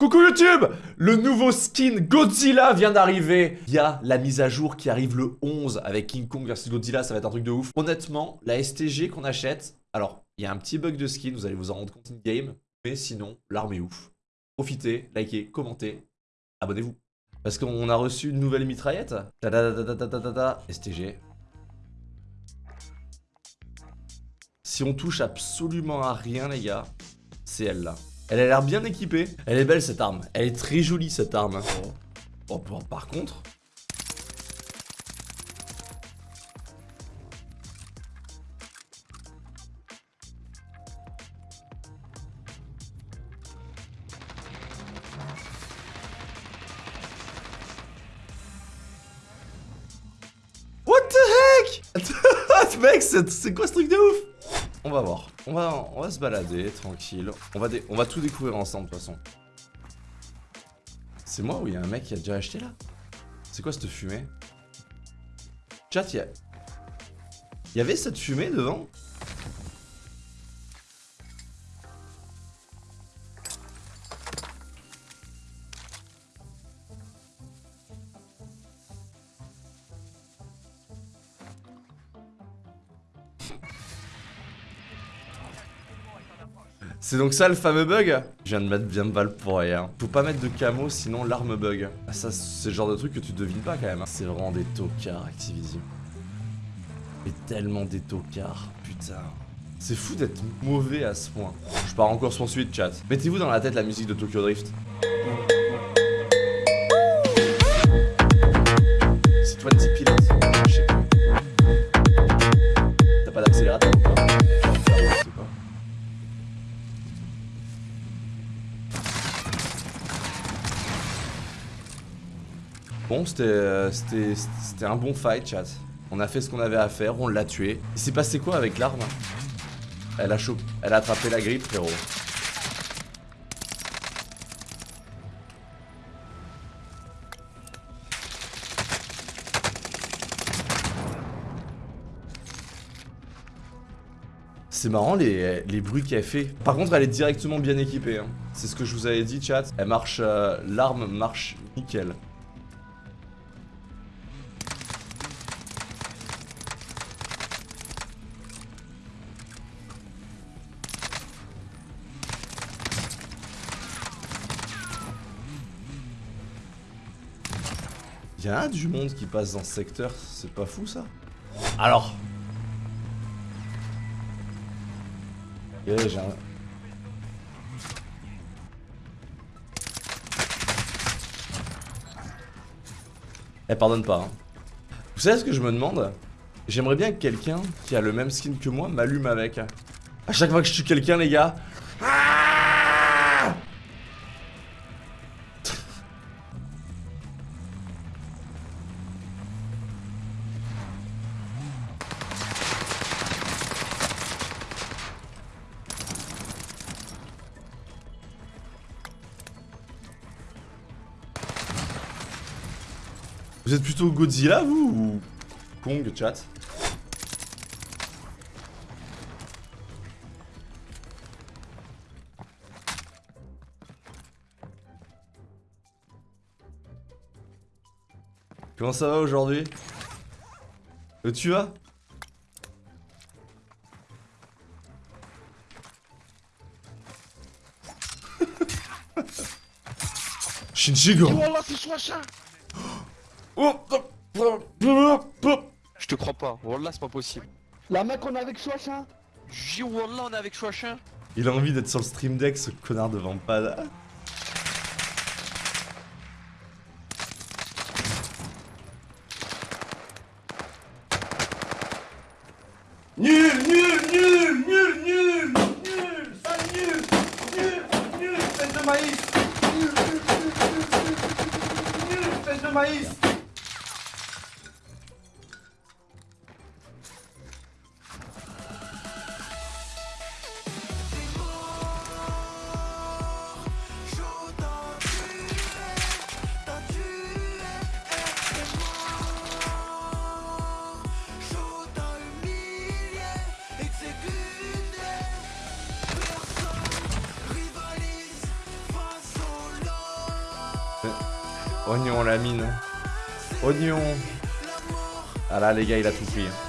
Coucou YouTube Le nouveau skin Godzilla vient d'arriver Il y a la mise à jour qui arrive le 11 avec King Kong versus Godzilla, ça va être un truc de ouf. Honnêtement, la STG qu'on achète, alors, il y a un petit bug de skin, vous allez vous en rendre compte in-game, mais sinon, l'arme est ouf. Profitez, likez, commentez, abonnez-vous. Parce qu'on a reçu une nouvelle mitraillette. Ta STG. Si on touche absolument à rien, les gars, c'est elle là. Elle a l'air bien équipée. Elle est belle cette arme. Elle est très jolie cette arme. Oh, par contre... What the heck? Mec, c'est quoi ce truc de ouf? On va voir. On va, on va se balader, tranquille. On va, tout découvrir ensemble, de toute façon. C'est moi ou il y a un mec qui a déjà acheté, là? C'est quoi cette fumée? Chat, Il y avait cette fumée devant? C'est donc ça le fameux bug Je viens de mettre bien de balles pour rien. Faut pas mettre de camo sinon l'arme bug. Ah, ça c'est le genre de truc que tu devines pas quand même. Hein. C'est vraiment des tocards Activision. Mais tellement des tocards, putain. C'est fou d'être mauvais à ce point. Je pars encore sur suite chat. Mettez-vous dans la tête la musique de Tokyo Drift. Bon, euh, c'était un bon fight, chat. On a fait ce qu'on avait à faire, on l'a tué. Il s'est passé quoi avec l'arme? Elle a chopé, elle a attrapé la grippe, frérot. C'est marrant les, bruits qu'elle fait. Par contre, elle est directement bien équipée. Hein. C'est ce que je vous avais dit, chat. Elle marche... Euh, l'arme marche nickel. Il y a du monde qui passe dans ce secteur, c'est pas fou ça? Alors j'ai un... Elle pardonne pas. Hein. Vous savez ce que je me demande? J'aimerais bien que quelqu'un qui a le même skin que moi m'allume avec. À chaque fois que je tue quelqu'un, les gars, Vous êtes plutôt Godzilla, vous Ou Kong, chat? Comment ça va aujourd'hui? Où tu vas? Shinjigo je te crois pas, Wallah c'est pas possible. La mec on est avec Chouachin J'ai Wallah on est avec Chouachin Il a envie d'être sur le stream deck ce connard de Vampada. Nul, nul, nul, nul, Oignon la mine. Oignon. Ah là les gars il a tout pris. hein.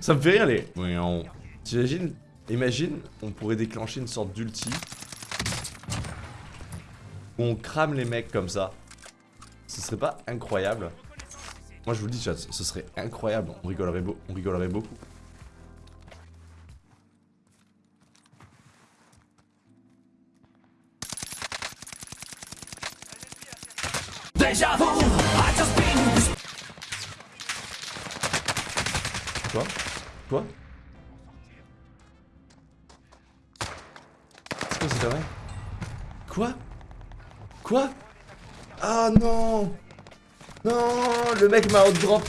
Ça me fait rire les. T'imagines Imagine, on pourrait déclencher une sorte d'ulti. Où on crame les mecs comme ça. Ce serait pas incroyable Moi je vous le dis chat, ce serait incroyable. On rigolerait, beau- on rigolerait beaucoup. Quoi Quoi C'est quoi cette Quoi? Quoi? Ah non Non Le mec m'a outdrop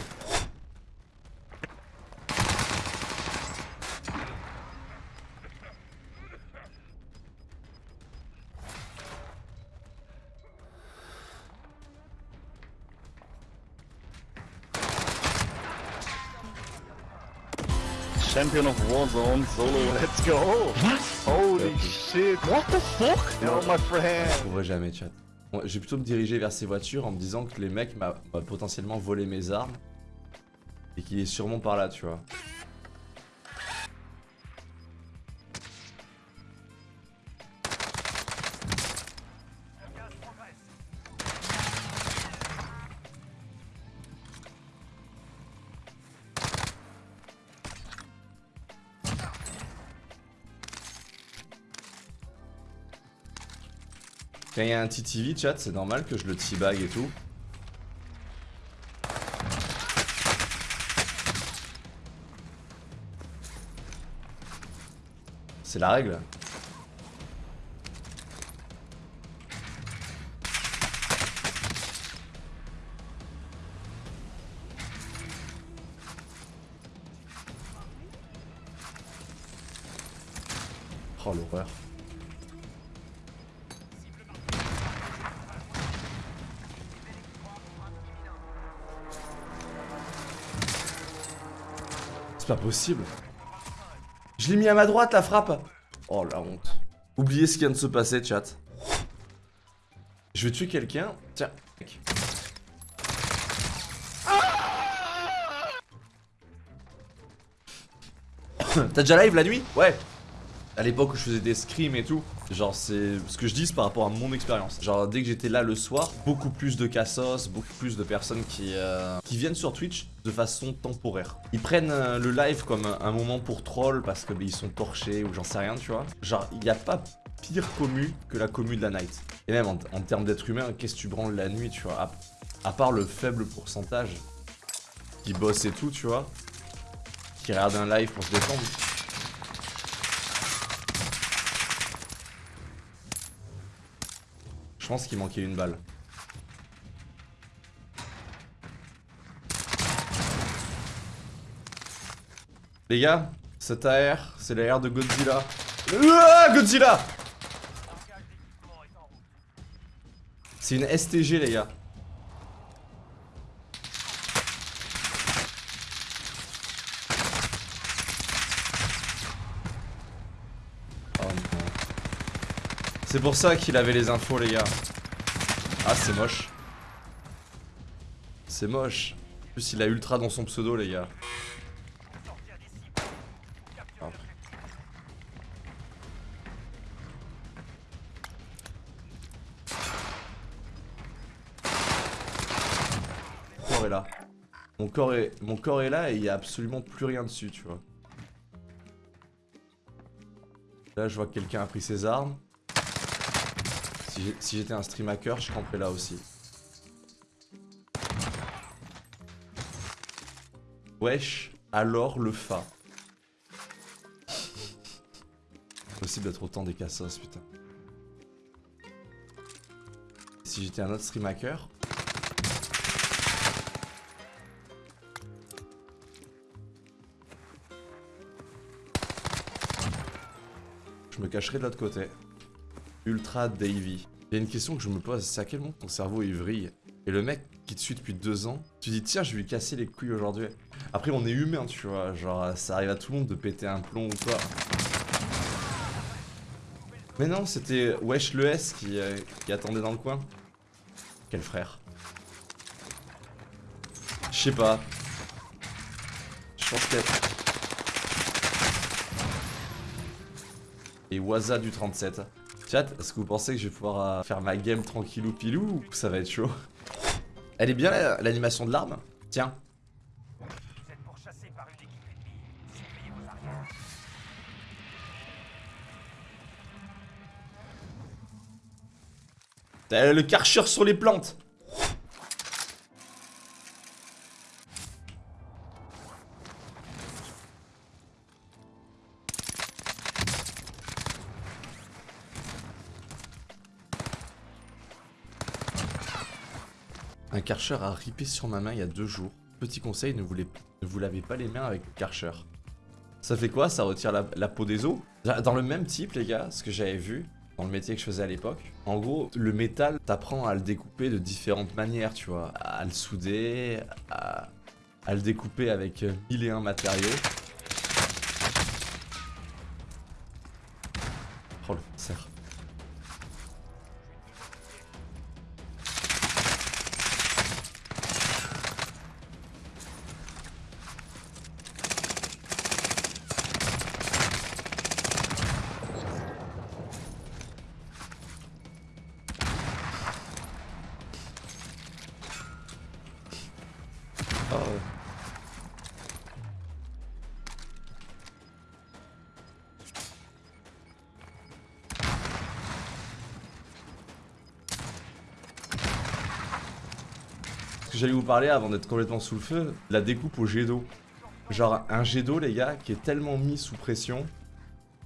Champion of Warzone solo, let's go! Holy shit! What the fuck? Yo, my friend! Je trouverai jamais chat. Je vais plutôt me diriger vers ces voitures en me disant que les mecs m'a potentiellement volé mes armes. Et qu'il est sûrement par là, tu vois. Quand il y a un TTV chat, c'est normal que je le teabag et tout. C'est la règle. C'est pas possible. Je l'ai mis à ma droite la frappe. Oh la honte. Oubliez ce qui vient de se passer, chat. Je vais tuer quelqu'un. Tiens. T'as déjà live la nuit? Ouais. À l'époque où je faisais des scrims et tout, genre c'est ce que je dis par rapport à mon expérience. Genre dès que j'étais là le soir, beaucoup plus de cassos, beaucoup plus de personnes qui, euh, qui viennent sur Twitch de façon temporaire. Ils prennent euh, le live comme un, moment pour troll parce que bah, ils sont torchés ou j'en sais rien, tu vois. Genre il n'y a pas pire commu que la commu de la night. Et même en, en termes d'être humain, qu'est-ce que tu branles la nuit, tu vois? À, à part le faible pourcentage qui bosse et tout, tu vois, qui regarde un live pour se défendre. Je pense qu'il manquait une balle. Les gars, cet AR, c'est l'AR de Godzilla. Ah, Godzilla C'est une STG, les gars. C'est pour ça qu'il avait les infos, les gars. Ah, c'est moche. C'est moche. En plus, il a ultra dans son pseudo, les gars. Mon corps est là. Mon corps est, mon corps est là et il y a absolument plus rien dessus, tu vois. Là, je vois que quelqu'un a pris ses armes. Si j'étais un stream hacker, je camperais là aussi. Wesh, alors le fa. Possible d'être autant des cassos, putain. Si j'étais un autre stream hacker. Je me cacherais de l'autre côté. Ultra Davy. Il y a une question que je me pose, c'est à quel moment ton cerveau il vrille Et le mec qui te suit depuis deux ans, tu dis tiens je vais lui casser les couilles aujourd'hui. Après on est humain tu vois, genre ça arrive à tout le monde de péter un plomb ou quoi. Mais non, c'était Wesh le S qui, euh, attendait dans le coin. Quel frère Je sais pas. Je pense que... Et Waza du 37. Chat, est-ce que vous pensez que je vais pouvoir euh, faire ma game tranquillou pilou ou ça va être chaud? Elle est bien la- l'animation de l'arme. Tiens. T'as le karcher sur les plantes Un karcher a ripé sur ma main il y a deux jours. Petit conseil, ne vous, lavez pas les mains avec le karcher. Ça fait quoi? Ça retire la, peau des os? Dans le même type, les gars, ce que j'avais vu dans le métier que je faisais à l'époque, en gros, le métal, t'apprends à le découper de différentes manières, tu vois. À le souder, à, le découper avec euh, mille et un matériaux. Oh le cerf. J'allais vous parler avant d'être complètement sous le feu, la découpe au jet d'eau. Genre un jet d'eau les gars qui est tellement mis sous pression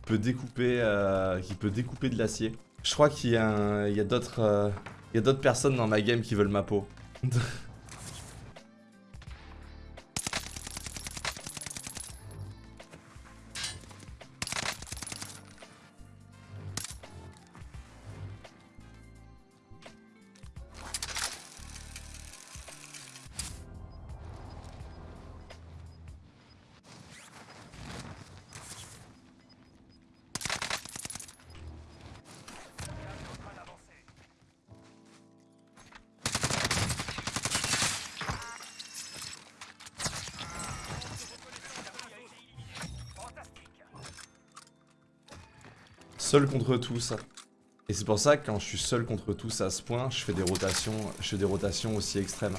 peut découper, euh, qui peut découper de l'acier. Je crois qu'il y a, euh, a d'autres personnes dans ma game qui veulent ma peau. Seul contre tous. Et c'est pour ça que quand je suis seul contre tous à ce point, je fais des rotations, je fais des rotations aussi extrêmes.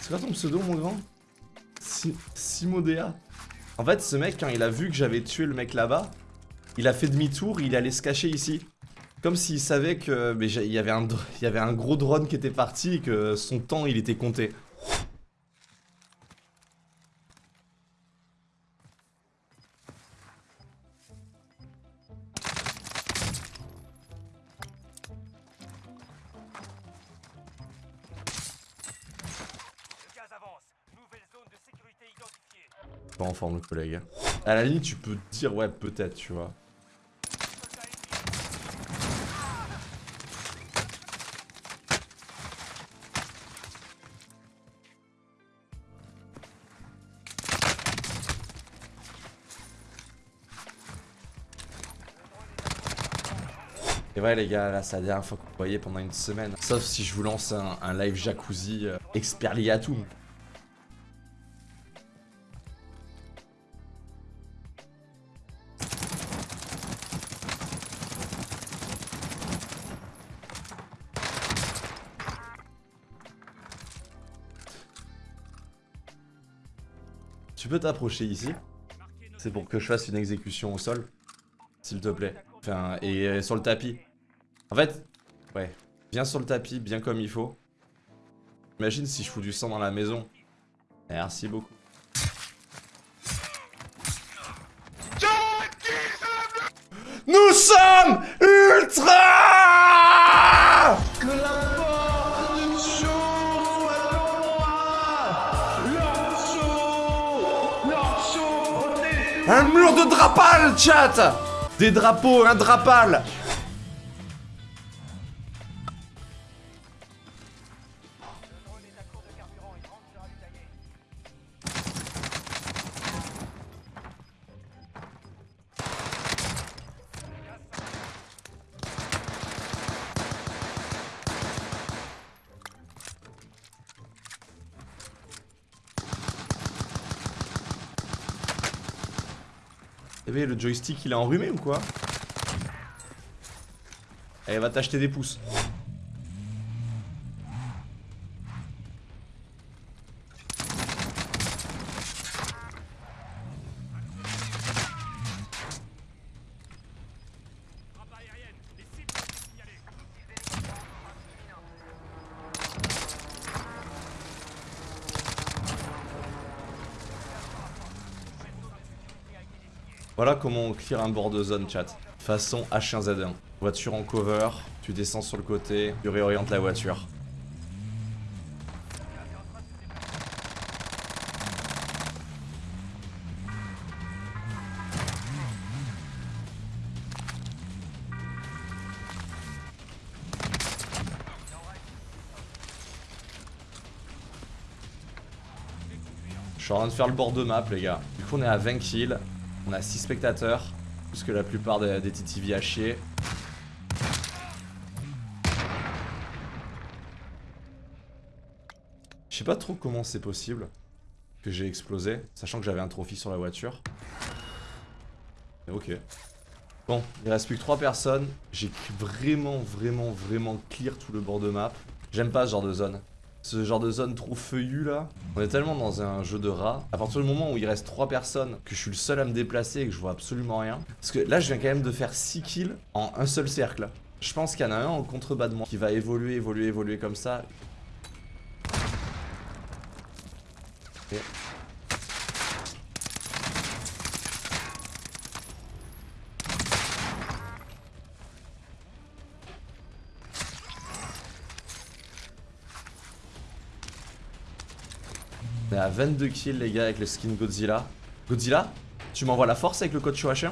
C'est quoi ton pseudo mon grand? Si- Simodea? En fait ce mec quand il a vu que j'avais tué le mec là-bas, il a fait demi-tour, il allait se cacher ici. Comme s'il savait que mais il y avait un il y avait un gros drone qui était parti et que son temps il était compté. Pas en forme le collègue. À la limite tu peux te dire ouais peut-être tu vois. Ouais les gars, là c'est la dernière fois que vous voyez pendant une semaine. Sauf si je vous lance un, live jacuzzi euh, expert Liatum. Tu peux t'approcher ici C'est pour que je fasse une exécution au sol S'il te plaît. Enfin, et euh, sur le tapis. En fait, ouais. Bien sur le tapis, bien comme il faut. Imagine si je fous du sang dans la maison. Merci beaucoup. Nous sommes ultra Un mur de drapal, chat Des drapeaux, un drapal joystick il est enrhumé ou quoi? Elle va t'acheter des pouces. Comment on clear un bord de zone chat. Façon H1Z1. Voiture en cover, tu descends sur le côté, tu réorientes la voiture. Je suis en train de faire le bord de map les gars. Du coup on est à 20 kills. On a 6 spectateurs, plus que la plupart des, TTV à chier. Je sais pas trop comment c'est possible que j'ai explosé, sachant que j'avais un trophy sur la voiture. Mais ok. Bon, il reste plus que 3 personnes. J'ai vraiment, vraiment, vraiment clear tout le bord de map. J'aime pas ce genre de zone. Ce genre de zone trop feuillue là. On est tellement dans un jeu de rats. À partir du moment où il reste 3 personnes, que je suis le seul à me déplacer et que je vois absolument rien. Parce que là, je viens quand même de faire 6 kills en un seul cercle. Je pense qu'il y en a un en contrebas de moi qui va évoluer, évoluer, évoluer comme ça. Ok. On est à 22 kills les gars avec le skin Godzilla. Godzilla, tu m'envoies la force avec le code H1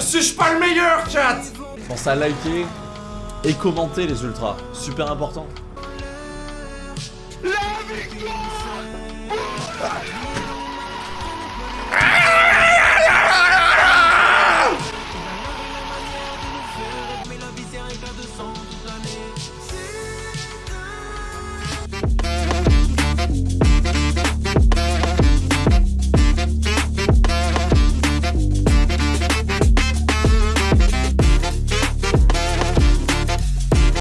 Suis-je pas le meilleur, chat? Pense à liker et commenter les ultras. Super important.